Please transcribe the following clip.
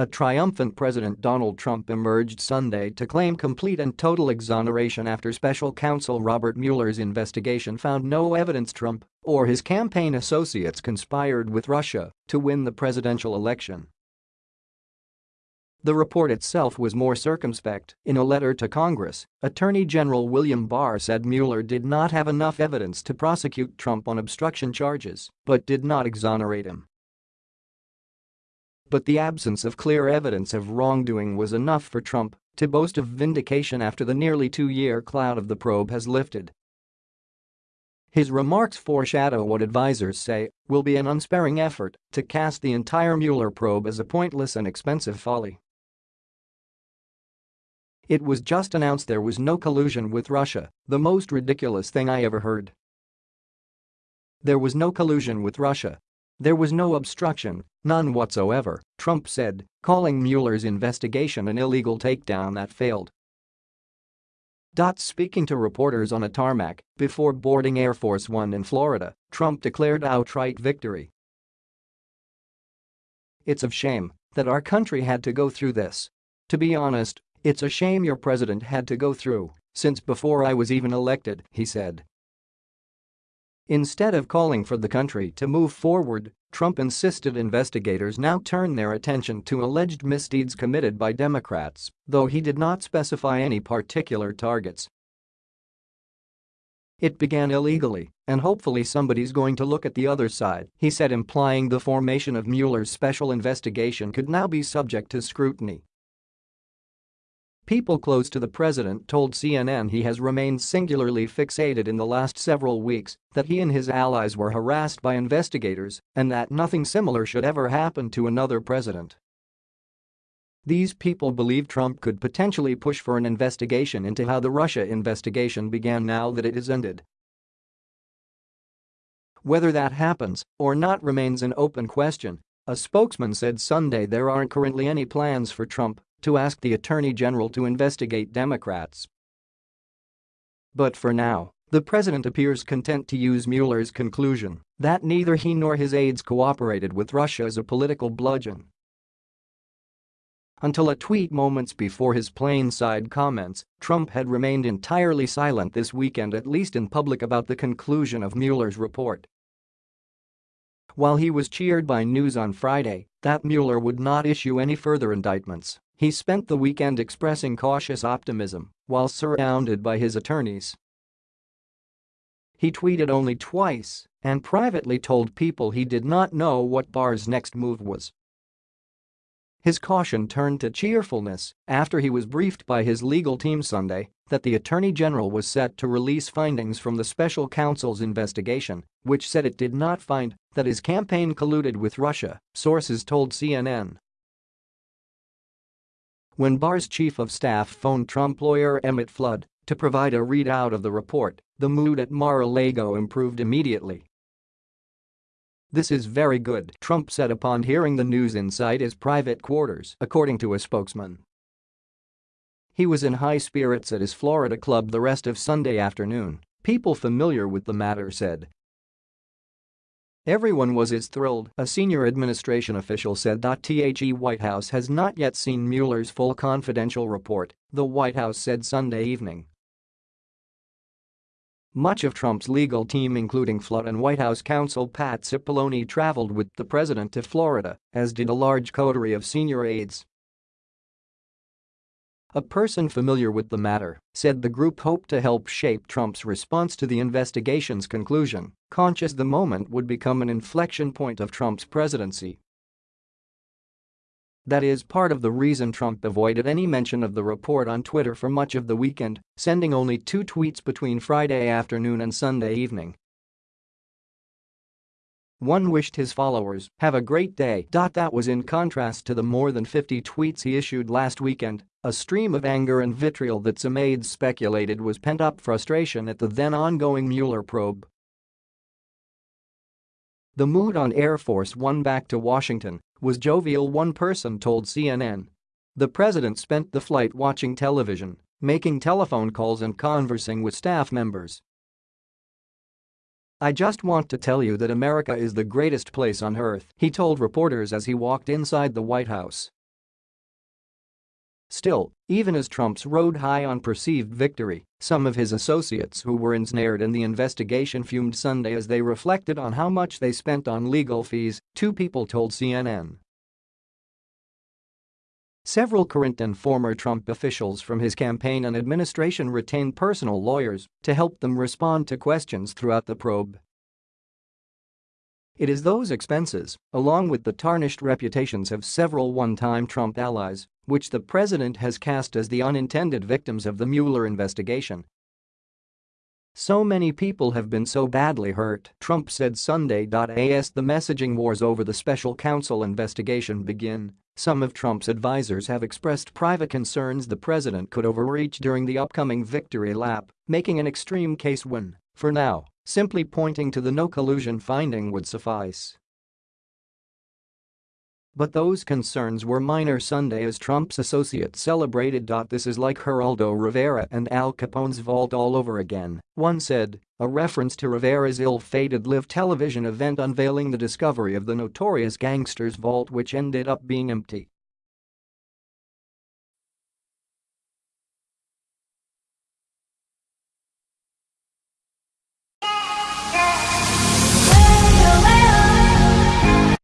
A triumphant President Donald Trump emerged Sunday to claim complete and total exoneration after special counsel Robert Mueller's investigation found no evidence Trump or his campaign associates conspired with Russia to win the presidential election. The report itself was more circumspect. In a letter to Congress, Attorney General William Barr said Mueller did not have enough evidence to prosecute Trump on obstruction charges, but did not exonerate him. But the absence of clear evidence of wrongdoing was enough for Trump to boast of vindication after the nearly two-year cloud of the probe has lifted. His remarks foreshadow what advisers say will be an unsparing effort to cast the entire Mueller probe as a pointless and expensive folly. It was just announced there was no collusion with Russia, the most ridiculous thing I ever heard. There was no collusion with Russia, there was no obstruction, none whatsoever, Trump said, calling Mueller's investigation an illegal takedown that failed. Speaking to reporters on a tarmac before boarding Air Force One in Florida, Trump declared outright victory. It's a shame that our country had to go through this. To be honest, it's a shame your president had to go through, since before I was even elected, he said. Instead of calling for the country to move forward, Trump insisted investigators now turn their attention to alleged misdeeds committed by Democrats, though he did not specify any particular targets. It began illegally, and hopefully somebody's going to look at the other side, he said implying the formation of Mueller's special investigation could now be subject to scrutiny. People close to the president told CNN he has remained singularly fixated in the last several weeks that he and his allies were harassed by investigators and that nothing similar should ever happen to another president. These people believe Trump could potentially push for an investigation into how the Russia investigation began now that it is ended. Whether that happens or not remains an open question, a spokesman said Sunday there aren't currently any plans for Trump to ask the Attorney General to investigate Democrats. But for now, the president appears content to use Mueller's conclusion that neither he nor his aides cooperated with Russia as a political bludgeon. Until a tweet moments before his plane side comments, Trump had remained entirely silent this weekend at least in public about the conclusion of Mueller's report. While he was cheered by news on Friday that Mueller would not issue any further indictments, he spent the weekend expressing cautious optimism while surrounded by his attorneys. He tweeted only twice and privately told people he did not know what Barr's next move was. His caution turned to cheerfulness after he was briefed by his legal team Sunday that the Attorney General was set to release findings from the special counsel's investigation, which said it did not find that his campaign colluded with Russia, sources told CNN. When Barr's chief of staff phoned Trump lawyer Emmett Flood to provide a readout of the report, the mood at Mar-a-Lago improved immediately. This is very good, Trump said upon hearing the news inside his private quarters, according to a spokesman. He was in high spirits at his Florida club the rest of Sunday afternoon, people familiar with the matter said, Everyone was as thrilled, a senior administration official said. The White House has not yet seen Mueller's full confidential report, the White House said Sunday evening. Much of Trump's legal team including Flood and White House counsel Pat Cipollone traveled with the president to Florida, as did a large coterie of senior aides. A person familiar with the matter said the group hoped to help shape Trump's response to the investigation's conclusion, conscious the moment would become an inflection point of Trump's presidency. That is part of the reason Trump avoided any mention of the report on Twitter for much of the weekend, sending only two tweets between Friday afternoon and Sunday evening. One wished his followers have a great day. That was in contrast to the more than 50 tweets he issued last weekend, a stream of anger and vitriol that some aides speculated was pent-up frustration at the then-ongoing Mueller probe. The mood on Air Force One back to Washington was jovial one person told CNN. The president spent the flight watching television, making telephone calls and conversing with staff members. I just want to tell you that America is the greatest place on earth, he told reporters as he walked inside the White House. Still, even as Trump's rode high on perceived victory, some of his associates who were ensnared in the investigation fumed Sunday as they reflected on how much they spent on legal fees, two people told CNN. Several current and former Trump officials from his campaign and administration retained personal lawyers to help them respond to questions throughout the probe. It is those expenses, along with the tarnished reputations of several one-time Trump allies, which the president has cast as the unintended victims of the Mueller investigation. So many people have been so badly hurt, Trump said Sunday. As the messaging wars over the special counsel investigation begin, some of Trump's advisers have expressed private concerns the president could overreach during the upcoming victory lap, making an extreme case when, for now, simply pointing to the no collusion finding would suffice. But those concerns were minor Sunday as Trump's associates celebrated. This is like Geraldo Rivera and Al Capone's vault all over again, one said, a reference to Rivera's ill-fated live television event unveiling the discovery of the notorious gangster's vault which ended up being empty.